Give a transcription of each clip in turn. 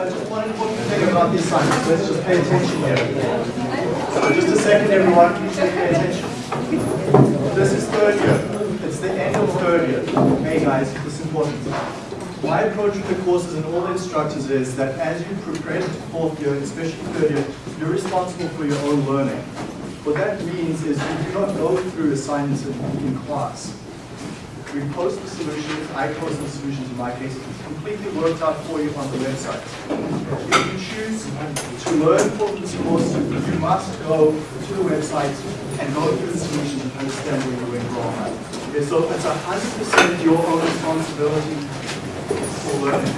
uh, just one important thing about the assignments. Let's just pay attention here. Just a second, everyone. Please pay attention. This is third year. It's the end of third year. Okay, guys, this is important. My approach with the courses and all the instructors is that as you progress to fourth year, especially third year, you're responsible for your own learning. What that means is you do not go through assignments in class. We post the solutions, I post the solutions in my case, it's completely worked out for you on the website. If you choose to learn for this course, you must go to the website and go through the solutions and understand where you went wrong. Okay, so it's 100% your own responsibility for learning.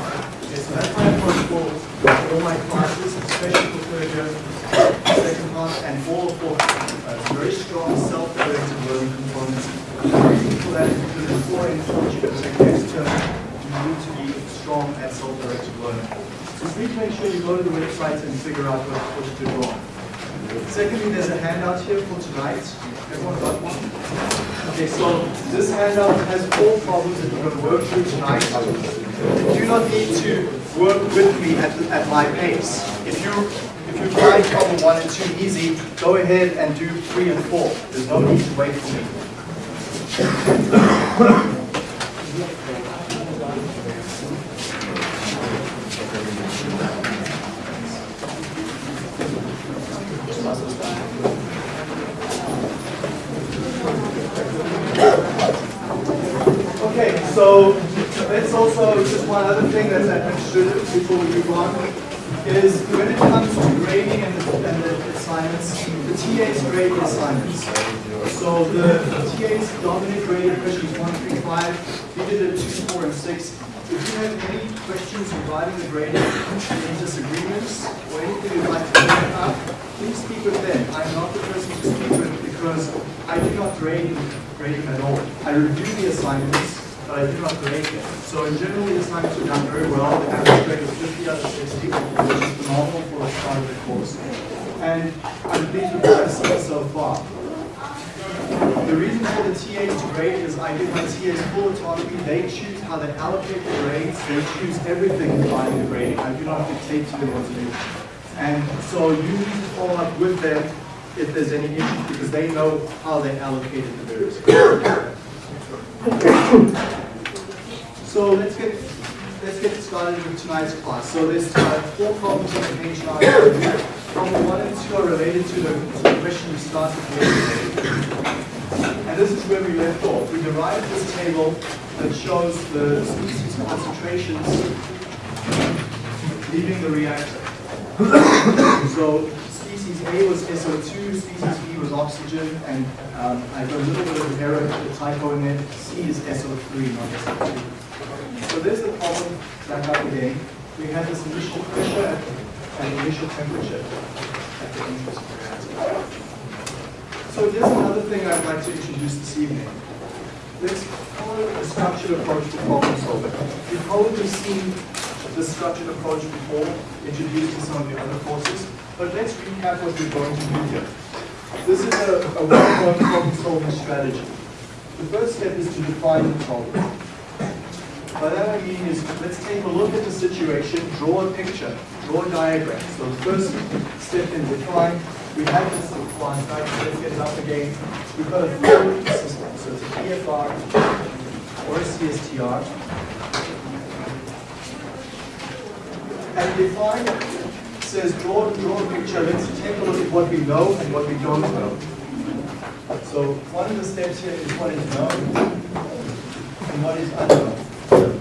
Okay, so that's my approach for all my classes, especially for third year, second half, and all of fourth. Uh, very strong self-directed learning components. For that any course you take next term, you need to be strong at self-directed learning. So please make sure you go to the website and figure out what, what you did wrong. Secondly, there's a handout here for tonight. Everyone got one? Okay, so this handout has four problems that we're going to work through tonight. You do not need to work with me at, the, at my pace. If you if you find problem one and two easy, go ahead and do three and four. There's no need to wait for me. Okay, so let's also, just one other thing that's understood before we move on, is when it comes to grading and the, and the assignments, the TAs grade the assignments. So the TAs dominant grade graded questions one, three, five, we did a two, four, and six. If you have any questions regarding the grading, any disagreements, or anything you'd like to bring up, please speak with them. I'm not the person to speak with because I do not grade, grade them at all. I review the assignments, but I do not grade them. So in general, the assignments are done very well. The average grade is 50 out of 60, which is phenomenal for a start of the course. And I'm pleased with what I've seen so far. The reason for the TAs grade is I give my TAs full autonomy. They choose how they allocate the grades. They choose everything regarding the grading. I do not dictate to them what to do. And so you need to follow up with them if there's any issues because they know how they allocated the various grades. So let's get let's get started with tonight's class. So there's uh, four problems on the page now. Problem one and two are related to the, to the question we started with. And this is where we left off. We derived this table that shows the species concentrations leaving the reactor. so species A was SO2, species B was oxygen, and um, I got a little bit of an error, a typo in it. C is SO3, not SO2. So there's the problem back up again. We had this initial pressure and initial temperature at the entrance of the reactor. So here's another thing I'd like to introduce this evening. Let's it a structured approach to problem solving. You've probably seen the structured approach before, introduced in some of the other courses, but let's recap what we're going to do here. This is a, a well-known problem solving strategy. The first step is to define the problem. By that I mean is, let's take a look at the situation, draw a picture, draw a diagram. So the first step in define, we have this night, so let's get it up again. We've got a flow system, so it's a PFR or a CSTR. And define says draw, draw a picture, let's take a look at what we know and what we don't know. So one of the steps here is what is known and what is unknown. So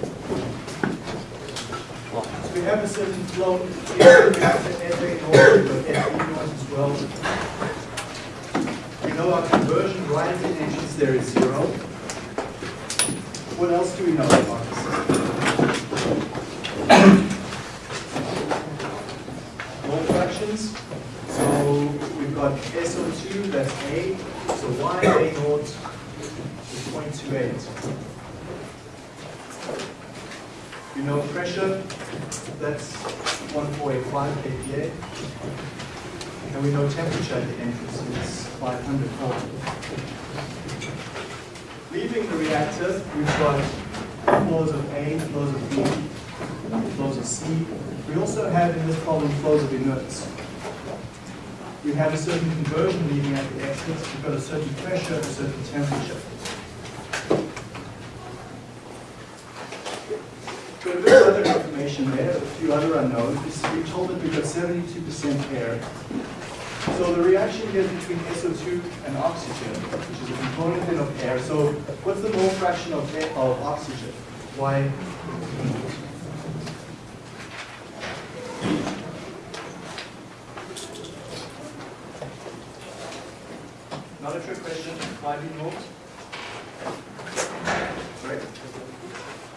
we have a certain flow, we have the FA naught, but FE naught as well. We know our conversion right the entrance there is zero. What else do we know about system? Mole fractions. So we've got SO2, that's A. So Y A naught is 0.28. We know pressure, that's 1485 kPa. And we know temperature at the entrance, it's 500 Kelvin. Leaving the reactor, we've got flows of A, flows of B, flows of C. We also have in this problem flows of inerts. We have a certain conversion leading at the exits. We've got a certain pressure, a certain temperature. Got a bit of other information there, a few other unknowns. We're told that we've got 72% air. So the reaction here between SO2 and oxygen, which is a component then of air. So what's the mole fraction of, air, of oxygen? Why? Not a trick question. Why you moles? Right.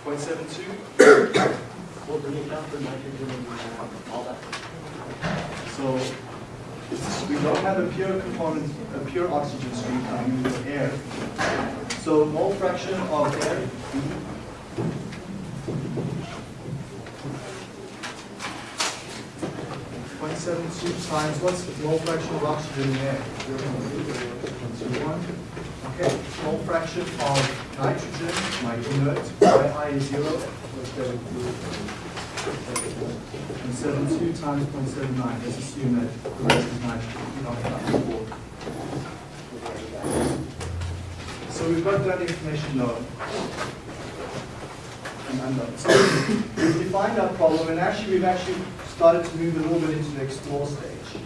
0.72. Well, do you count for nitrogen and uh, all that? So we don't have a pure component, a pure oxygen stream coming in the air. So mole fraction of air, Point seven two times, what's the mole fraction of oxygen in air? One. Okay, mole fraction of nitrogen, my inert, y i is zero. And seven two times point seven nine, let's assume that the rest is not that So we've got that information known. And unknown. So we've defined our problem, and actually we've actually started to move a little bit into the explore stage.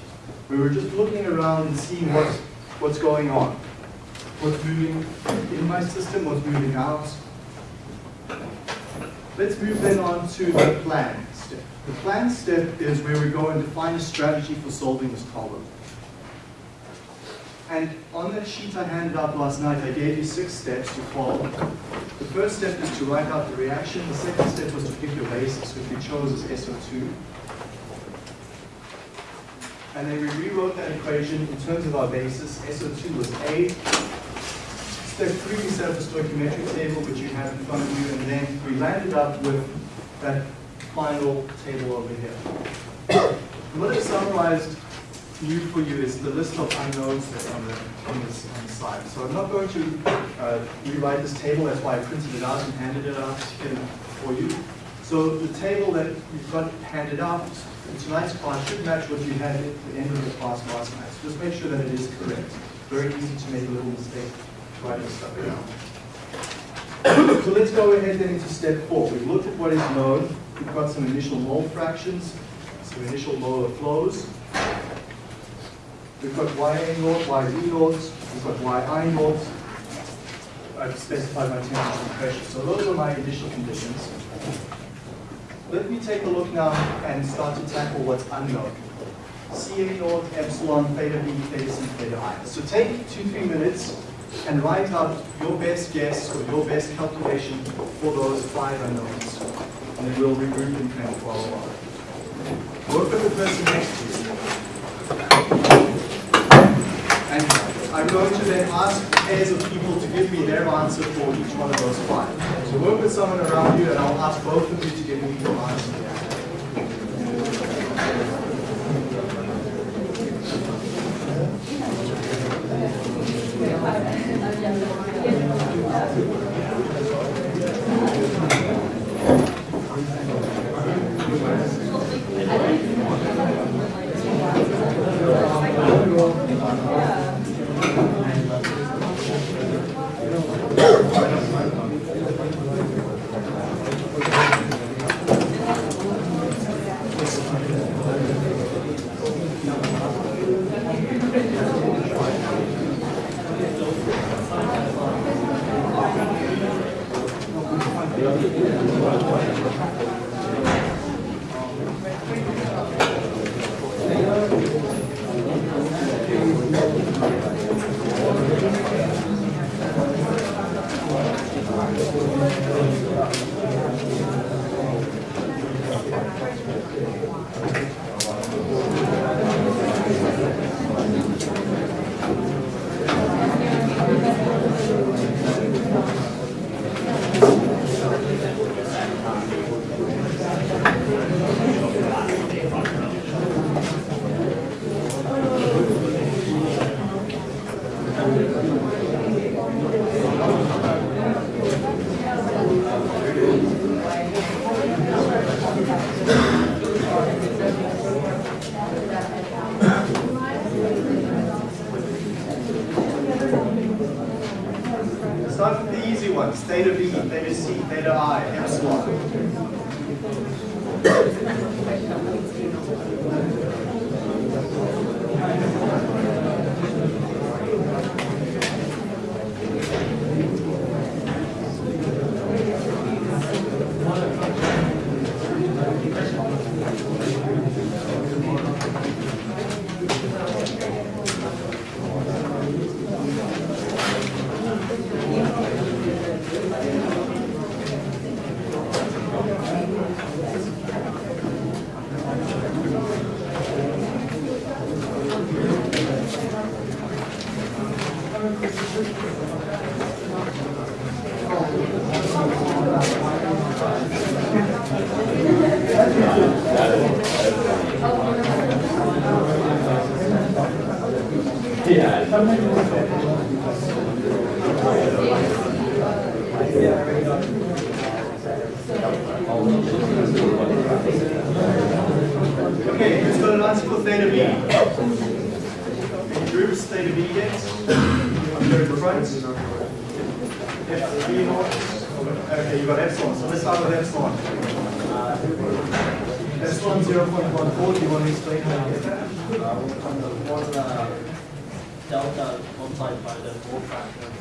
We were just looking around and seeing what, what's going on. What's moving in my system, what's moving out. Let's move then on to the plan step. The plan step is where we go and define a strategy for solving this problem. And on that sheet I handed out last night, I gave you six steps to follow. The first step is to write out the reaction. The second step was to pick your basis, which we chose as SO2. And then we rewrote that equation in terms of our basis. SO2 was A. Up a stoichiometric table, which you have in front of you, and then we landed up with that final table over here. what I've summarized new for you is the list of unknowns on the, on, this, on the slide. So I'm not going to uh, rewrite this table, that's why I printed it out and handed it out for you. So the table that you've got handed out in tonight's class should match what you had at the end of the class last night. So just make sure that it is correct. Very easy to make a little mistake stuff so let's go ahead then into step four. We've looked at what is known. We've got some initial mole fractions, some initial molar flows. We've got YA naught, YB naught, we've got YI naught. I've specified my temperature and pressure. So those are my initial conditions. Let me take a look now and start to tackle what's unknown. CA naught, epsilon, theta B, theta C, theta I. So take two, three minutes and write out your best guess or your best calculation for those five unknowns. And then we'll regroup and kind of follow on. Work with the person next to you. And I'm going to then ask pairs of people to give me their answer for each one of those five. So work with someone around you and I'll ask both of you to give me your answer. 何やろな。0.14, do you want to explain how you get that? Uh, delta multiplied by the mole fraction of the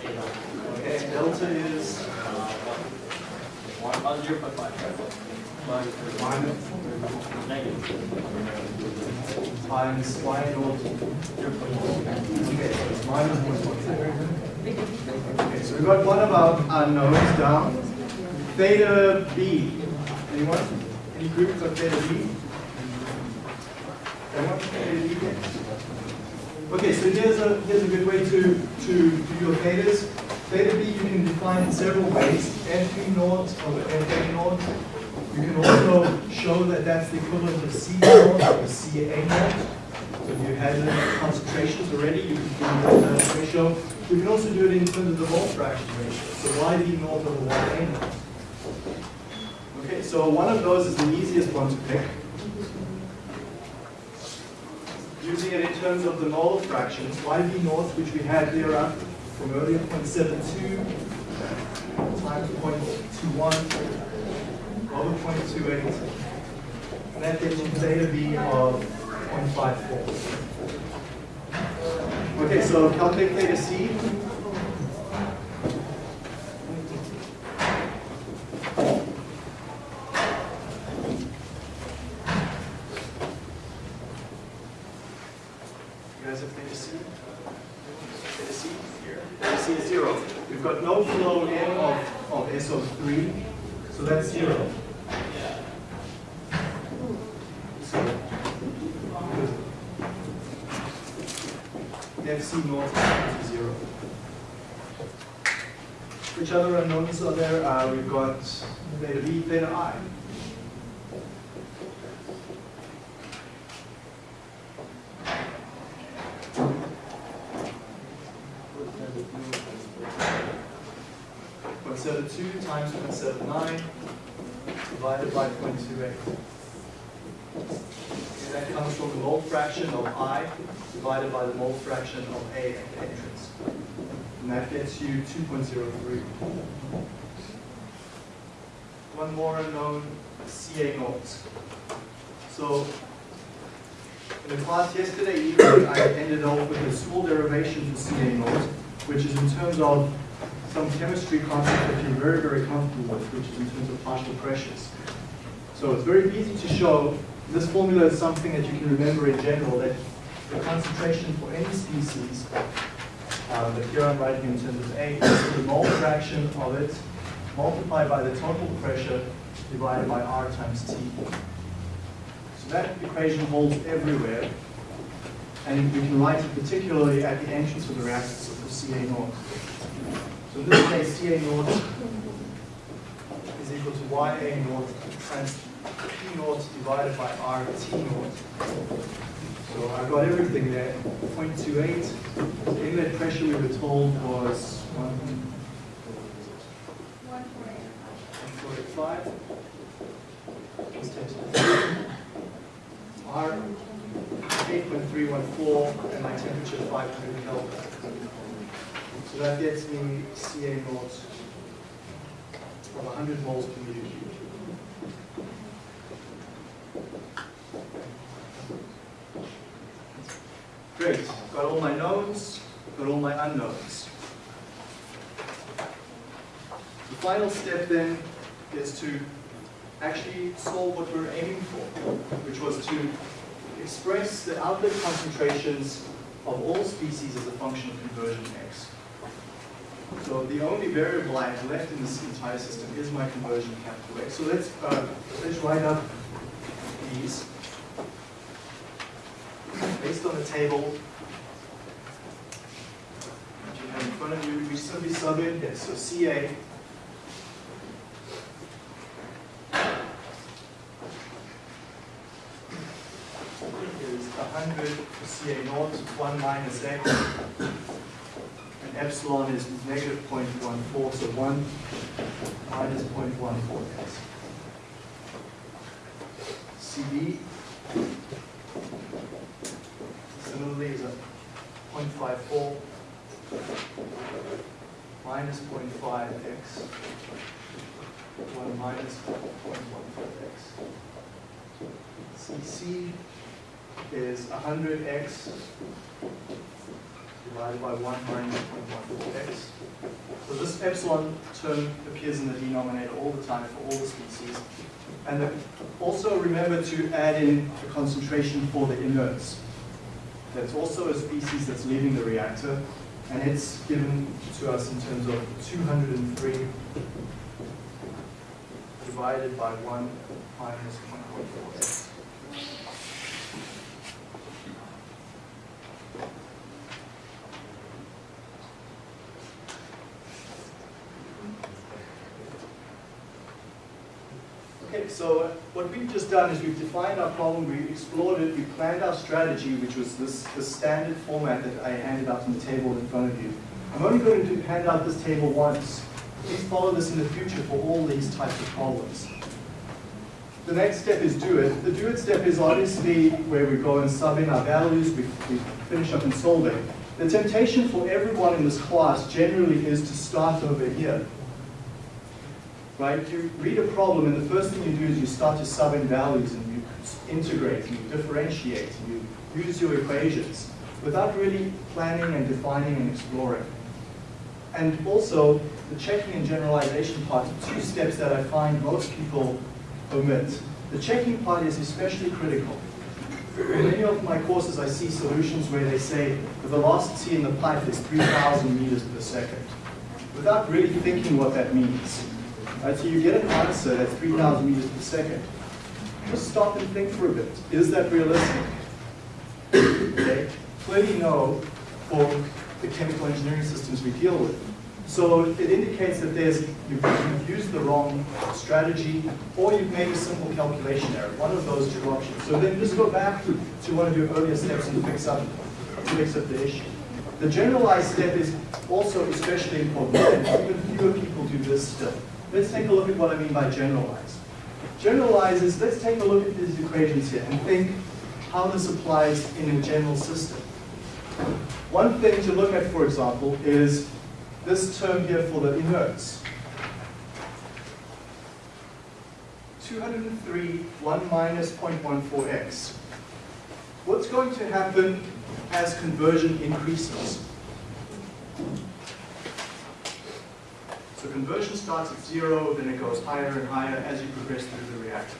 theta. Okay, delta is Uh, one, one, uh, zero point five. But minus negative. times y point four. Okay, so it's minus 1.4. Okay, so we've got one of our unknowns down. Theta B. Anyone? Any group got theta B? B? Okay, so here's a here's a good way to to do your thetas. Theta B you can define in several ways. F naught over Fa naught. You can also show that that's the equivalent of C naught over Ca naught. So if you had the concentrations already, you can do that ratio. You can also do it in terms of the mole fraction ratio. So YB naught over YA naught. Okay, so one of those is the easiest one to pick. Using it in terms of the mole fractions, YB naught, which we had there up uh, from earlier, 0.72 times 0.21 over 0.28. And that gives you theta B of 0.54. Okay, so calculate theta C. You guys have theta C? Theta C here. Theta C is zero. We've got no flow in of, of SO3, so that's zero. So, FC naught is to zero. Which other unknowns are there? Uh, we've got theta B, theta I. Point seven two times point seven nine divided by 0.28. And that comes from the mole fraction of I divided by the mole fraction of A at the entrance. And that gets you 2.03. One more unknown, CA naught. So in the class yesterday evening, I ended off with a small derivation for CA naught, which is in terms of some chemistry concept that you're very, very comfortable with, which is in terms of partial pressures. So it's very easy to show. This formula is something that you can remember in general, that the concentration for any species, uh, but here I'm writing in terms of A, is the mole fraction of it multiplied by the total pressure divided by R times T. So that equation holds everywhere, and we can write it particularly at the entrance of the reactor, so for CA naught. So in this case, CA naught is equal to YA naught times P naught divided by RT naught. So I've got everything there, 0.28. The inlet pressure we were told was 1.45. Let's take it. R 8.314 and my temperature 500 Kelvin. So that gets me Ca moles of 100 moles per meter cubed. Great, got all my knowns, got all my unknowns. The final step then is to actually solve what we're aiming for, which was to express the outlet concentrations of all species as a function of conversion x. So the only variable I have left in this entire system is my conversion capital X. So let's, uh, let's write up these based on the table that you have in front of you. We simply sub in this. So CA is 100 for CA naught, 1 minus x, epsilon is negative 0.14, so 1 minus 0.14 x. CB similarly is a 0.54 minus 0.5 x, 1 minus 0.14 x. CC is 100x divided by 1 minus 0.14x. So this epsilon term appears in the denominator all the time for all the species. And also remember to add in the concentration for the inerts. That's also a species that's leaving the reactor, and it's given to us in terms of 203 divided by 1 minus 0.14x. Okay, so what we've just done is we've defined our problem, we explored it, we planned our strategy, which was this, the standard format that I handed out on the table in front of you. I'm only going to hand out this table once. Please follow this in the future for all these types of problems. The next step is do it. The do it step is obviously where we go and sub in our values, we, we finish up and solve it. The temptation for everyone in this class generally is to start over here right? You read a problem and the first thing you do is you start to sub in values and you integrate and you differentiate and you use your equations without really planning and defining and exploring. And also, the checking and generalization part are two steps that I find most people omit. The checking part is especially critical. In many of my courses, I see solutions where they say the velocity in the pipe is 3,000 meters per second, without really thinking what that means. Right, so you get an answer that's 3,000 meters per second. Just stop and think for a bit. Is that realistic? Okay. Clearly no for the chemical engineering systems we deal with. So it indicates that there's you've, you've used the wrong strategy or you've made a simple calculation error. One of those two options. So then just go back to, one of your earlier steps and fix up, fix up the issue. The generalized step is also especially important, even fewer people do this still. Let's take a look at what I mean by generalize. Generalize is, let's take a look at these equations here and think how this applies in a general system. One thing to look at, for example, is this term here for the inerts. 203, 1 minus 0.14x. What's going to happen as conversion increases? So conversion starts at zero, then it goes higher and higher as you progress through the reactor.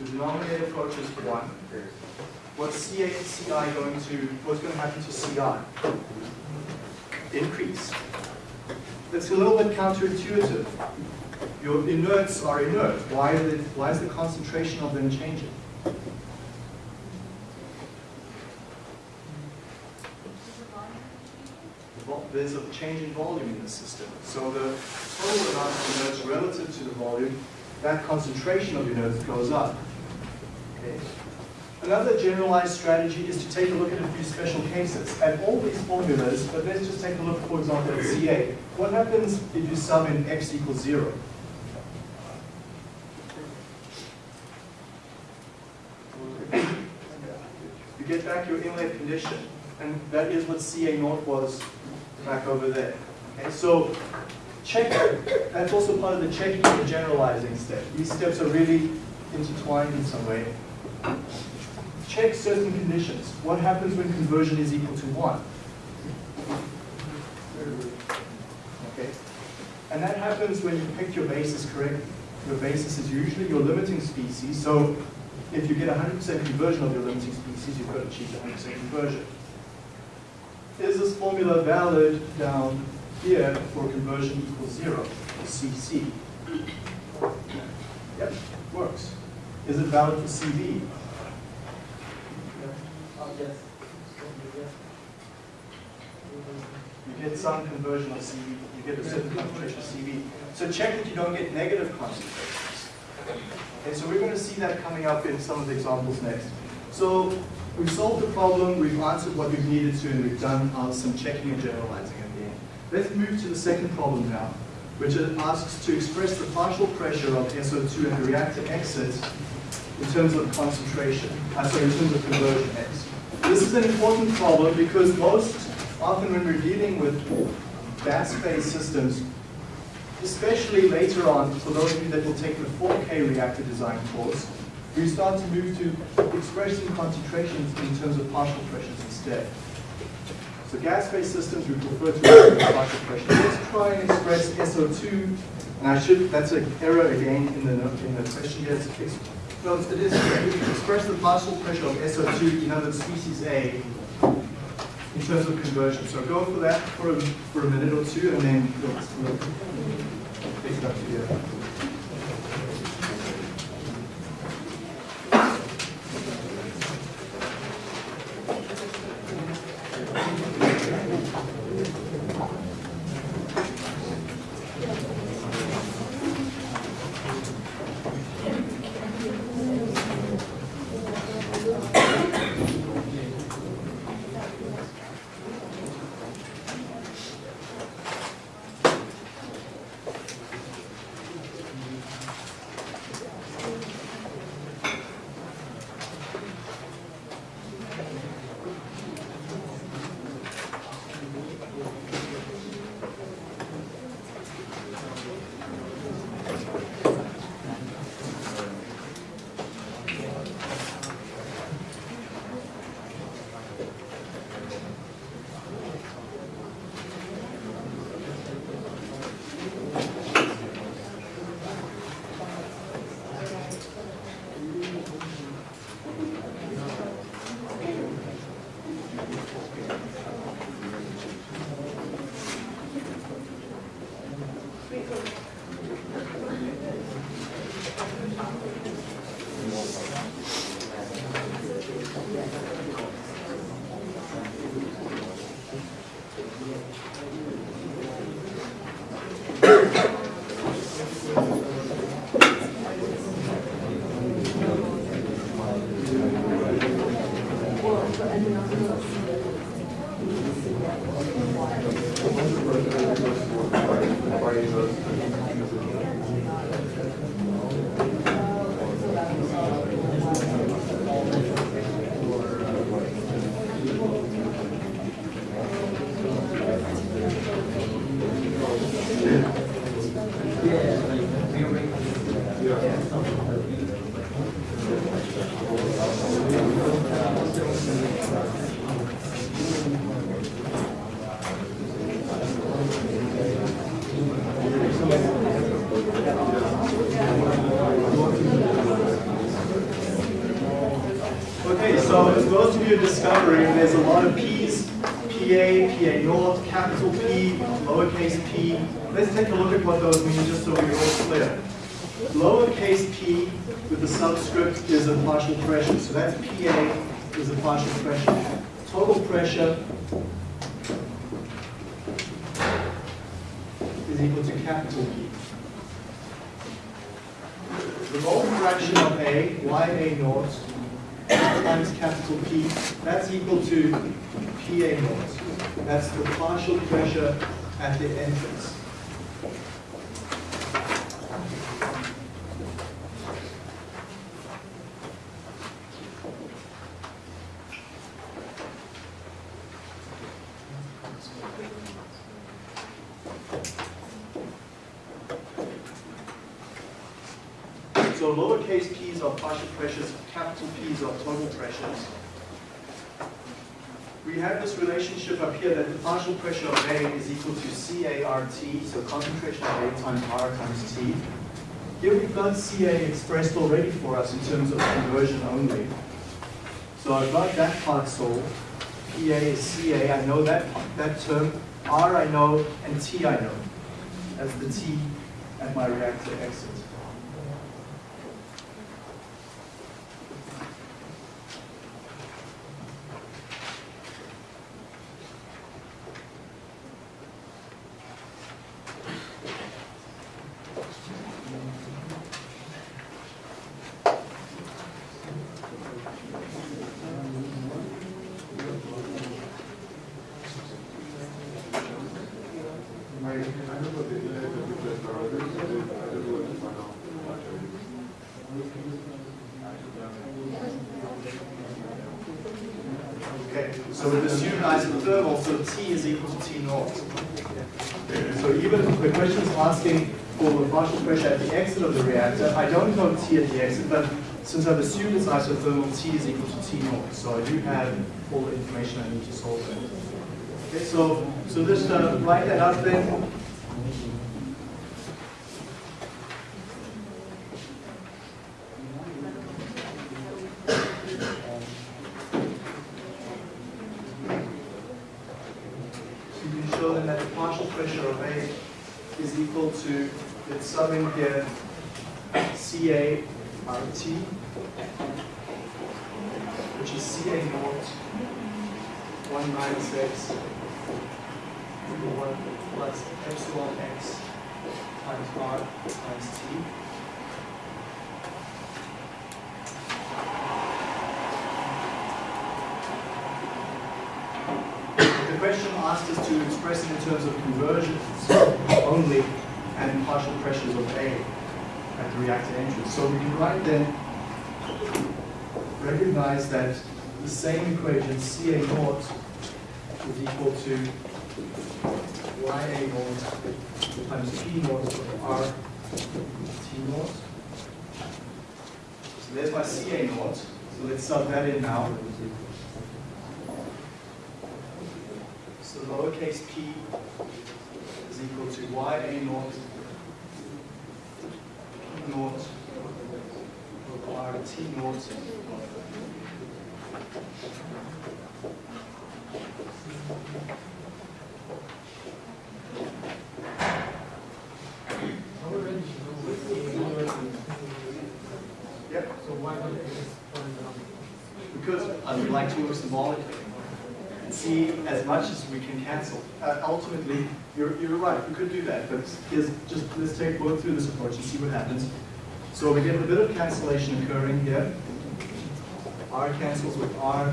The denominator approaches one. What's CA CI going to, what's going to happen to CI? Increase. That's a little bit counterintuitive. Your inerts are inert. Why, why is the concentration of them changing? There's a change in volume in the system. So the total amount of inerts relative to the volume, that concentration of inerts goes up. Okay. Another generalized strategy is to take a look at a few special cases. At all these formulas, but let's just take a look, for example, at CA. What happens if you sub in x equals zero? You get back your inlet condition. And that is what CA naught was back over there. Okay, so check, that's also part of the checking and the generalizing step. These steps are really intertwined in some way. Check certain conditions. What happens when conversion is equal to 1? Okay. And that happens when you pick your basis correct. Your basis is usually your limiting species. So if you get 100% conversion of your limiting species, you've got to achieve 100% conversion. Is this formula valid down here for conversion equals zero, CC? Yep, works. Is it valid for CB? Uh, yes. Yes. You get some conversion of CB, you get a certain concentration of CB. So check that you don't get negative concentrations. Okay, so we're going to see that coming up in some of the examples next. So we've solved the problem, we've answered what we've needed to, and we've done uh, some checking and generalizing at the end. Let's move to the second problem now, which asks to express the partial pressure of SO2 at the reactor exit in terms of concentration, uh, sorry, in terms of conversion X. This is an important problem because most often when we're dealing with gas-phase systems, especially later on, for those of you that will take the 4K reactor design course, we start to move to expressing concentrations in terms of partial pressures instead. So gas-phase systems, we prefer to partial pressure. Let's try and express SO2, and I should, that's an error again in the, in the question here. No, it is. Express the partial pressure of SO2, in other species A, in terms of conversion. So go for that for a, for a minute or two, and then we'll, we'll pick it up together. Discovering, there's a lot of P's, PA, PA naught, capital P, lowercase p. Let's take a look at what those mean just so we're all clear. Lowercase p with the subscript is a partial pressure, so that's PA is a partial pressure. Total pressure is equal to capital P. The mole fraction of A, YA naught, times capital P, that's equal to PA naught. That's the partial pressure at the entrance. So lowercase p's are partial pressures, capital P's are total pressures. We have this relationship up here that the partial pressure of A is equal to CART, so concentration of A times R times T. Here we've got CA expressed already for us in terms of conversion only. So I've got that part solved. PA is CA, I know that, that term. R I know, and T I know, as the T at my reactor exit. Okay, so we've assumed isothermal, so T is equal to T naught. So even if the question is asking for the partial pressure at the exit of the reactor, I don't know T at the exit, but since I've assumed it's isothermal, T is equal to T naught. So I do have all the information I need to solve that. Okay, so, so just uh, write that up then. So you can show them that the partial pressure of A is equal to, let's sum in here, CA which is CA naught, 1 minus X, over 1 plus epsilon X times R times T. The question asked us to express it in terms of conversions only and partial pressures of A at the reactor entrance. So we can write then, recognize that the same equation, Ca naught is equal to Ya naught times P naught over R T naught. So there's my Ca naught. So let's sub that in now. So lowercase p is equal to ya naught p naught over r t naught Yep. So why not just put it down? Because I would like to work symbolically see as much as we can cancel. Uh, ultimately, you're, you're right, we could do that, but here's just, let's take, work through this approach and see what happens. So we get a bit of cancellation occurring here. R cancels with R,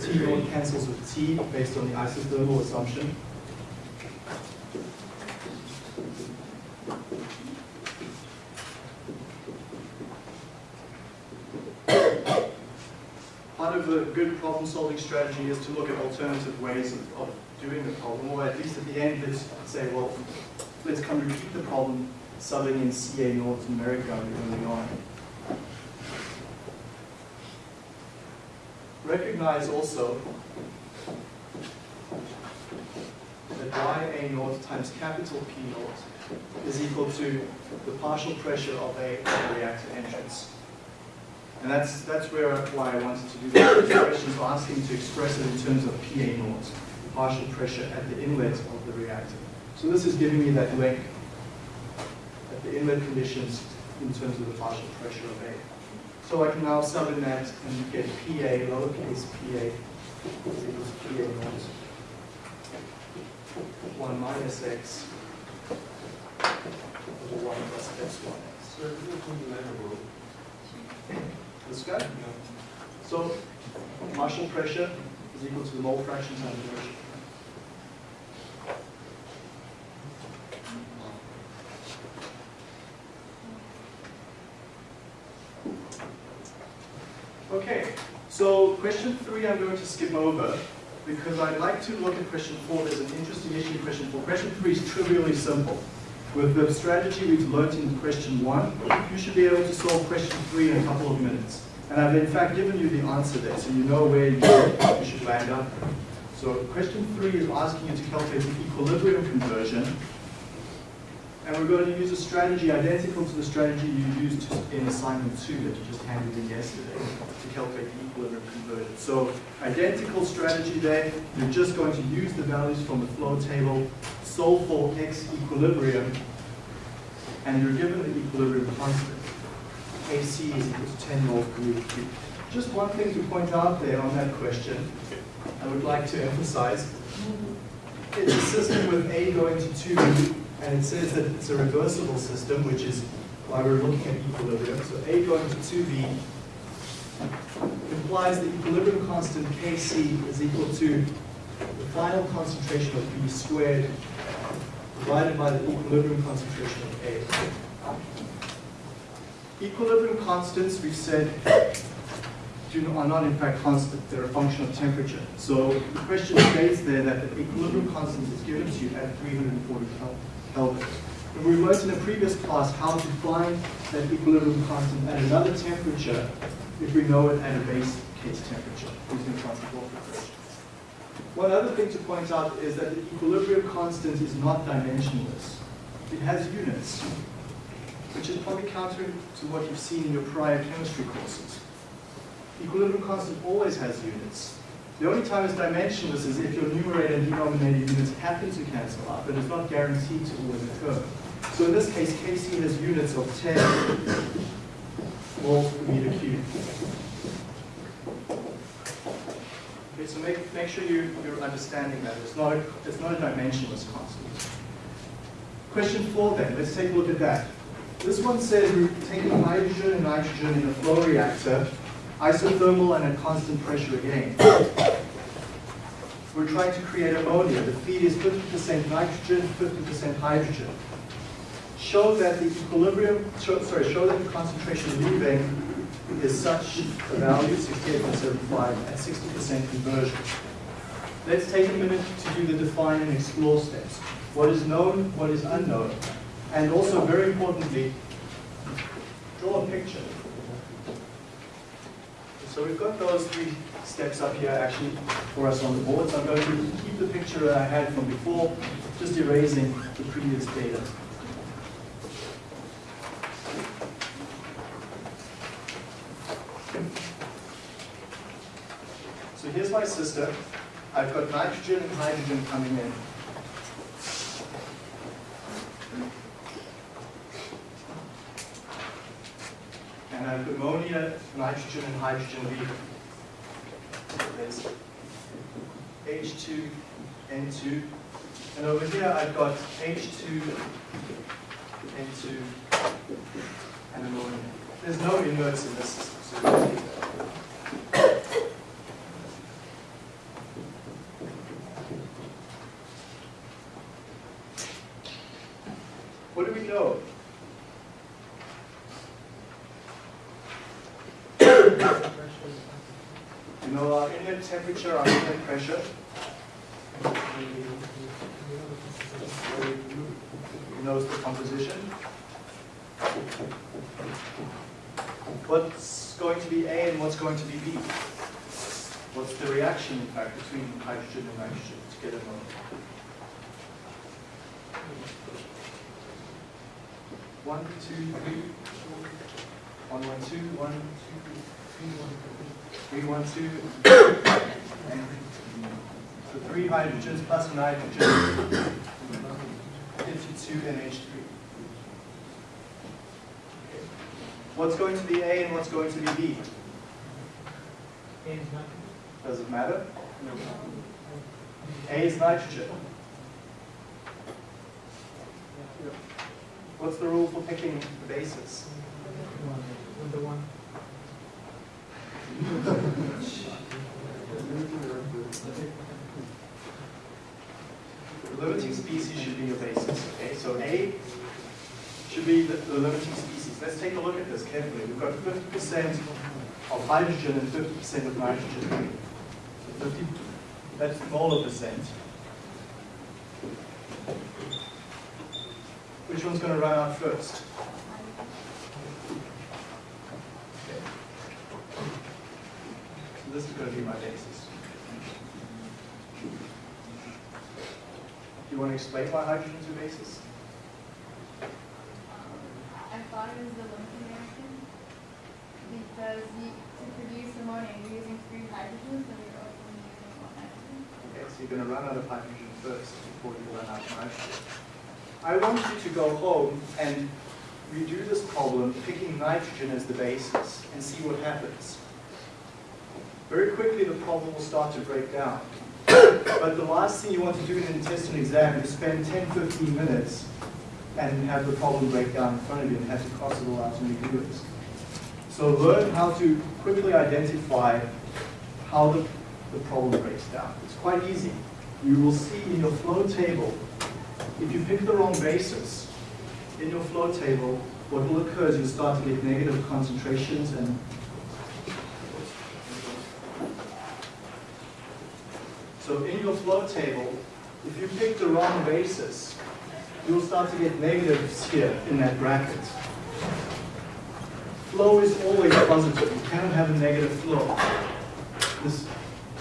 T cancels with T based on the isothermal assumption. part of a good problem-solving strategy is to look at alternative ways of, of doing the problem, or at least at the end, let's say, well, let's come repeat the problem, subbing in CA North America early on. Recognize also that Ya naught times capital P naught is equal to the partial pressure of a reactor entrance. And that's, that's where, why I wanted to do. The question is asking to express it in terms of PA naught, partial pressure at the inlet of the reactor. So this is giving me that link at the inlet conditions in terms of the partial pressure of A. So I can now sub in that and get PA, lowercase pa, is equal to PA naught, 1 minus x over 1 plus epsilon x. This guy? So partial pressure is equal to the mole fraction times inertia. Okay, so question three I'm going to skip over because I'd like to look at question four. There's an interesting issue in question four. Question three is trivially simple. With the strategy we've learnt in question one, you should be able to solve question three in a couple of minutes. And I've in fact given you the answer there, so you know where you should land up. So question three is asking you to calculate the equilibrium conversion. And we're going to use a strategy identical to the strategy you used in assignment two that you just handed in yesterday to calculate the equilibrium conversion. So identical strategy there, you're just going to use the values from the flow table, solve for x equilibrium, and you're given the equilibrium constant. KC is equal to 10 moles per meter cubed. Just one thing to point out there on that question, I would like to emphasize. It's a system with A going to 2B, and it says that it's a reversible system, which is why we're looking at equilibrium. So A going to 2B implies the equilibrium constant Kc is equal to the final concentration of B squared divided by the equilibrium concentration of A. Equilibrium constants, we've said, are not in fact constant, they're a function of temperature. So the question states there that the equilibrium constant is given to you at 340 Kel- Kelvin. And we learned in a previous class how to find that equilibrium constant at another temperature if we know it at a base case temperature using Wolf equation. One other thing to point out is that the equilibrium constant is not dimensionless. It has units, which is probably counter to what you've seen in your prior chemistry courses. Equilibrium constant always has units. The only time it's dimensionless is if your numerator and denominator units happen to cancel out, but it's not guaranteed to always occur. So in this case, Kc has units of 10 moles per meter cubed. Okay, so make, make sure you, you're understanding that. It's not, a, it's not a dimensionless constant. Question four then, let's take a look at that. This one says we're taking hydrogen and nitrogen in a flow reactor, isothermal and at constant pressure again. We're trying to create ammonia. The feed is 50% nitrogen, 50% hydrogen. Show that the equilibrium, show, sorry, show that the concentration leaving is such a value, 68.75, at 60% conversion. Let's take a minute to do the define and explore steps. What is known, what is unknown, and also very importantly, draw a picture. So we've got those three steps up here actually for us on the board. So I'm going to keep the picture that I had from before, just erasing the previous data. Here's my system. I've got nitrogen and hydrogen coming in. And I've ammonia, nitrogen, and hydrogen leaving. There's H2, N2. And over here I've got H2, N2, and ammonia. There's no inerts in this system. So you don't need that. What do we know? You know uh, our inlet temperature, our inlet pressure. Who knows the composition? What's going to be A and what's going to be B? What's the reaction, in fact, between hydrogen and nitrogen to get ammonia? One, two, three, one, one, two, one, two, three, one, three, one, two, and so three hydrogens plus nitrogen gives you two NH3. What's going to be A and what's going to be B? Does it matter? No. A is nitrogen. What's the rule for picking the bases? The limiting species should be your basis, okay? So A should be the, the limiting species. Let's take a look at this carefully. We've got 50% of hydrogen and 50% of nitrogen. So 50, that's molar percent. Which one's going to run out first? Okay. So this is going to be my basis. Do you want to explain why hydrogen's your basis? I thought it was the limiting reaction because you, to produce ammonia, you're using three hydrogens, so you're only using one nitrogen. Okay, so you're going to run out of hydrogen first before you run out of nitrogen. I want you to go home and redo this problem picking nitrogen as the basis and see what happens. Very quickly the problem will start to break down. But the last thing you want to do in an intestinal exam is spend 10, 15 minutes and have the problem break down in front of you and have to cross it all out and redo it. So learn how to quickly identify how the, the problem breaks down. It's quite easy. You will see in your flow table, if you pick the wrong basis, in your flow table, what will occur is you'll start to get negative concentrations and So in your flow table, if you pick the wrong basis, you'll start to get negatives here in that bracket. Flow is always positive. You cannot have a negative flow. This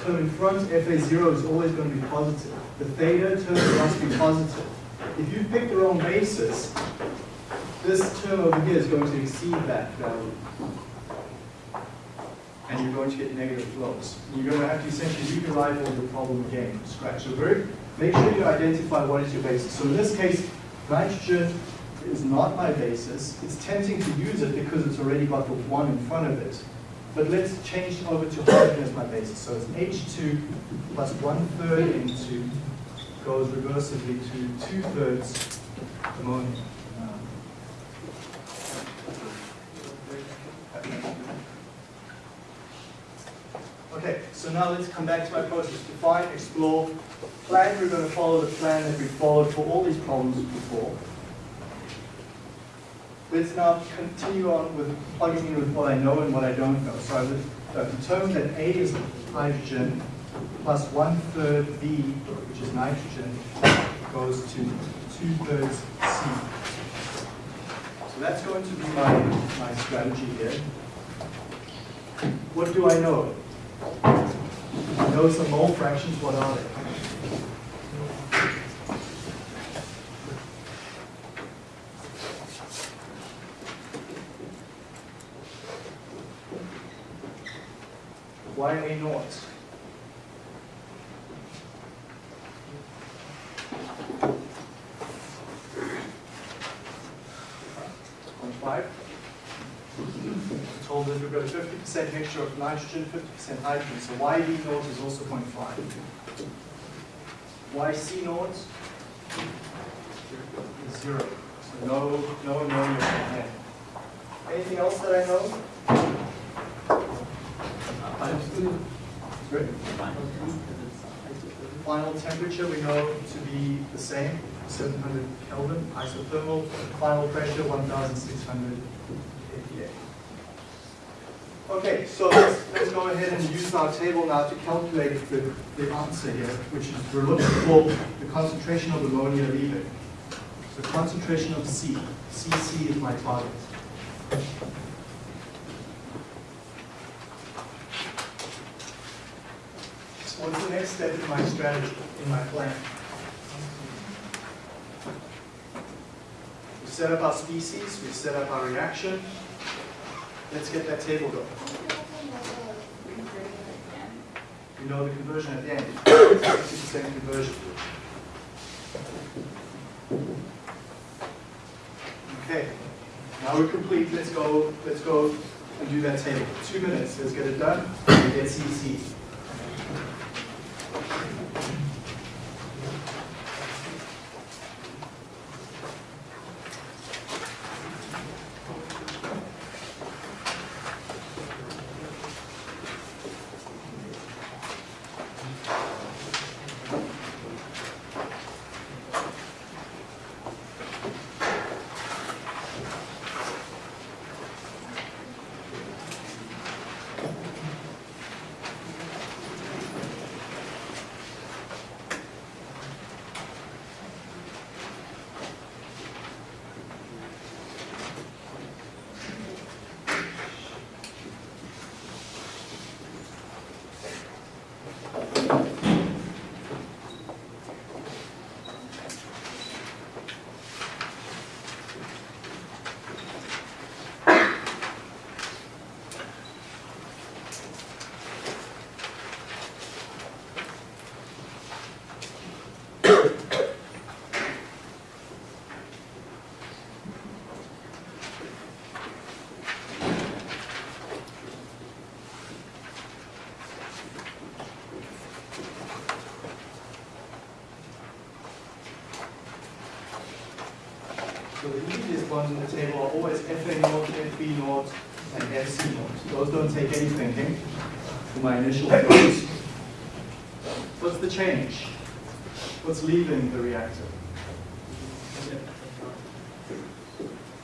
term in front, FA0, is always going to be positive. The theta term must be positive. If you pick the wrong basis, this term over here is going to exceed that value. And you're going to get negative flows. You're going to have to essentially rewrite all your problem again from scratch. So very, make sure you identify what is your basis. So in this case, nitrogen is not my basis. It's tempting to use it because it's already got the one in front of it. But let's change over to hydrogen as my basis. So it's H2 plus one third N2 goes reversibly to two thirds ammonia. Okay, so now let's come back to my process. Define, explore, plan. We're going to follow the plan that we followed for all these problems before. Let's now continue on with plugging in with what I know and what I don't know. So I've determined that A is hydrogen plus one third B, which is nitrogen, goes to two thirds C. So that's going to be my, my strategy here. What do I know? I know some mole fractions, what are they? YA naught? Point five. Told that we've got a fifty percent mixture of nitrogen, fifty percent hydrogen, so YB naught is also 0.5. Y C naught is zero, so no, no ammonia from there. Anything else that I know? Good. Final temperature we know to be the same, 700 Kelvin, isothermal. Final pressure, 1,600 kPa. Okay, so let's, let's go ahead and use our table now to calculate the, the answer here, which is we're looking for the concentration of ammonia leaving. So concentration of C. CC is my target. What's the next step in my strategy, in my plan? We set up our species, we set up our reaction. Let's get that table going. You know the conversion at the end, 60% conversion. Okay, now we're complete. Let's go. Let's go and do that table. Two minutes. Let's get it done. And get CC. Easiest ones in the table are always FA naught, FB naught, and FC naught. Those don't take any thinking for my initial flows. What's the change? What's leaving the reactor?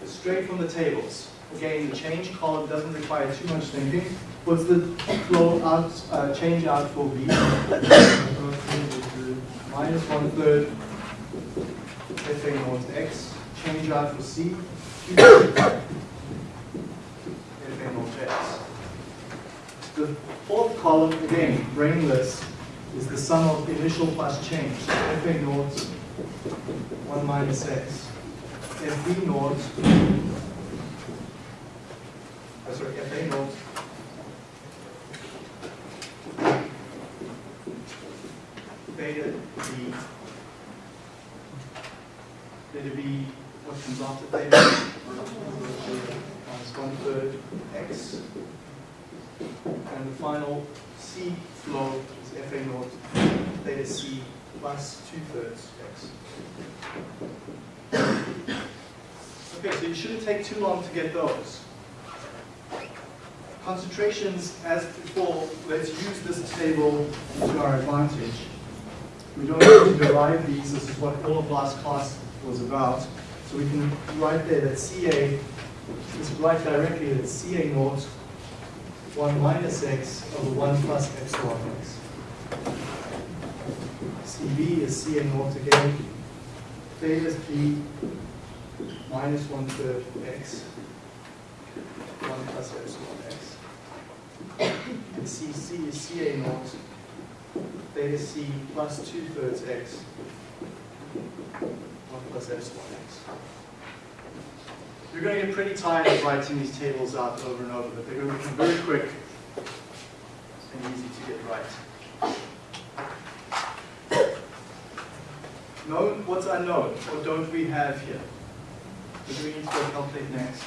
Straight from the tables. Again, the change column doesn't require too much thinking. What's the flow out, uh, change out for B? Minus one third FA naught X. Change out for C. The fourth column, again, brainless, is the sum of initial plus change. So FA naught, 1 minus X. FB naught, uh, sorry, FA naught, beta B, beta B, what comes after beta? Minus one third X. And the final C flow is FA naught beta C plus two thirds X. Okay, so you shouldn't take too long to get those. Concentrations, as before, let's use this table to our advantage. We don't need to derive these, this is what all of last class was about. So we can write there that CA, let's write directly that CA naught 1 minus x over 1 plus epsilon x. CB is CA naught again. Is B minus 1 third x, 1 plus epsilon x. And CC is CA naught, theta C plus 2 thirds x, 1 plus epsilon x. You're going to get pretty tired of writing these tables out over and over, but they're going to become very quick and easy to get right. Known, what's unknown? What don't we have here? What do we need to go calculate next?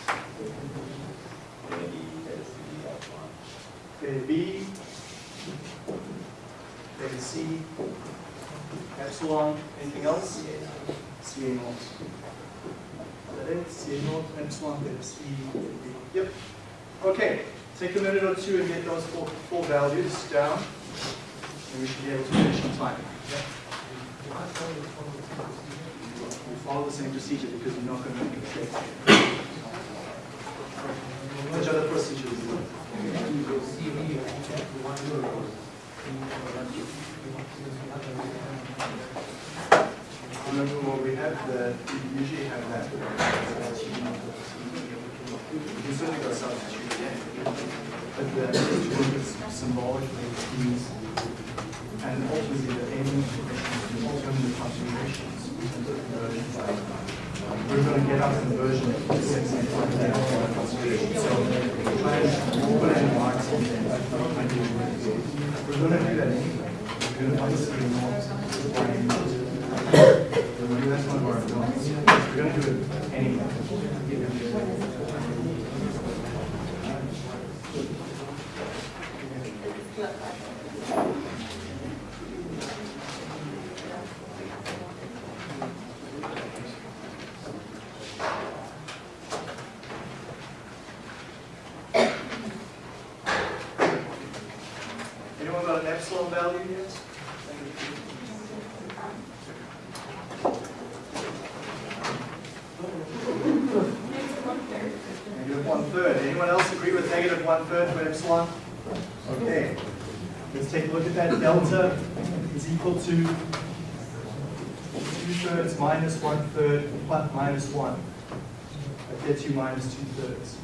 Beta B, C, epsilon, anything else? CA naught. That? CA naught, epsilon, beta C. Yep. Okay, take a minute or two and get those four, four values down, and we should be able to finish on time. Yep. We follow the same procedure because we're not going to make a mistake. Which other procedures? Remember what we have, the, we usually have that. You can certainly go substitute. But the is symbolically means, and ultimately the aim is alternative concentrations. We're going to get our conversion to six and five our. So and put in marks in there. We're going to do that anyway. We're going to obviously not that's one of our goals. We're going to do it anyway. Anyone got an epsilon value yet? Negative one third. Anyone else agree with negative one third epsilon? Okay. Let's take a look at that. Delta is equal to two thirds minus one third plus minus one. That gets you minus two thirds.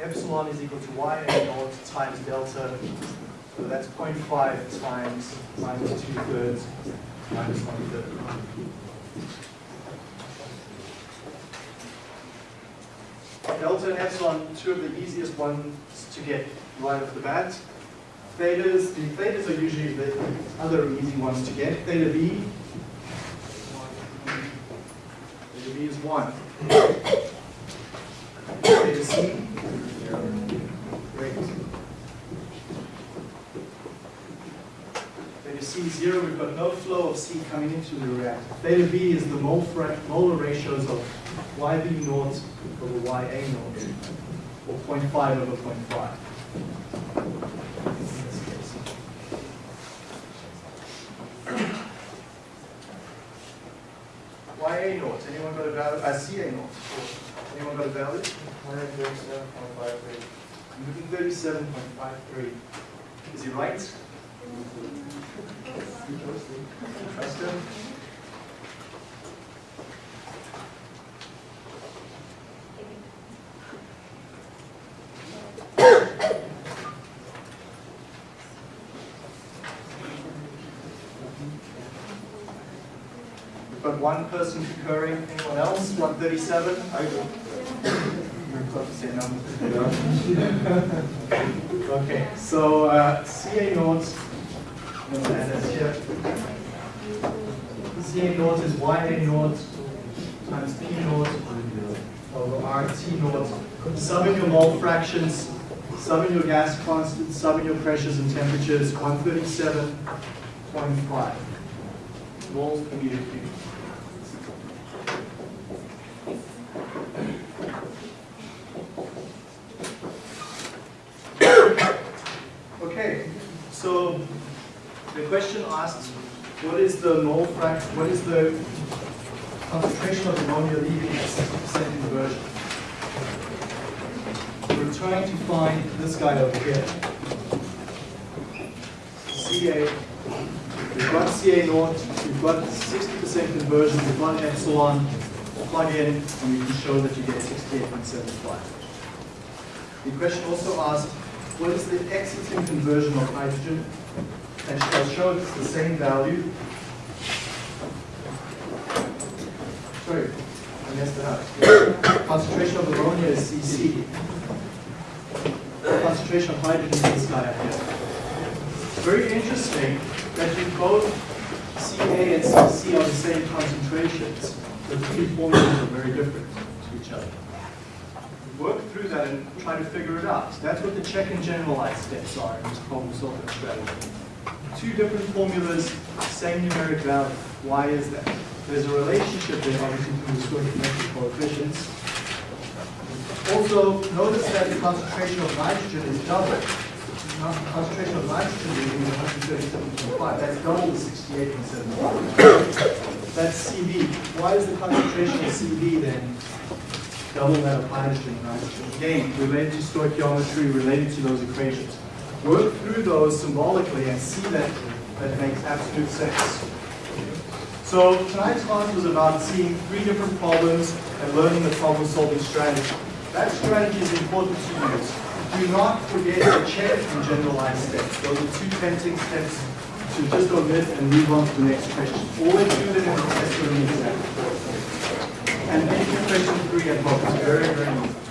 Epsilon is equal to y naught times delta. So that's 0.5 times minus two thirds minus one third. Delta and epsilon, two of the easiest ones to get right off the bat. Thetas, the thetas are usually the other easy ones to get. Theta B, theta B is 1. Theta C, great. Theta C is 0, we've got no flow of C coming into the reactor. Theta B is the molar ratios of YB naught over YA naught, or 0.5 over 0.5. In this case. YA naught, anyone got a value, uh, CA naught, anyone got a value? 137.53. Is he right? Trust him? We've got person concurring, anyone else? 137? I do. Close to say no. Okay, so uh, CA naught, I'm gonna add this here. CA naught is YA naught times P naught over RT naught. Sum in your mole fractions, sum in your gas constants, sum in your pressures and temperatures, 137.5 moles per meter cubed. Okay, so the question asks, what is the mole fraction, what is the concentration of ammonia leaving at 60% conversion? We're trying to find this guy over here. CA, we've got CA naught, we've got 60% conversion, we've got epsilon, plug in, and we can show that you get 68.75. The question also asked, what is the exiting conversion of hydrogen? And I'll show it's the same value. Sorry, I messed it up. Concentration of ammonia is CC. Concentration of hydrogen is this guy up here. Very interesting that you both CA and CC are the same concentrations, but the two formulas are very different to each other work through that and try to figure it out. That's what the check and generalize steps are in this problem solving strategy. Two different formulas, same numeric value. Why is that? There's a relationship there, obviously, between the stoichiometric coefficients. Also, notice that the concentration of nitrogen is double. The concentration of nitrogen is 137.5. That's double the 68.75. That's CB. Why is the concentration of CB then double that of hydrogen and nitrogen. Again, related to stoichiometry, related to those equations. Work through those symbolically and see that that makes absolute sense. So tonight's class was about seeing three different problems and learning the problem-solving strategy. That strategy is important to use. Do not forget to check and generalize steps. Those are two tempting steps to just omit and move on to the next question. Always do them in the test or the exam. And make your question three at home. Very, very easy.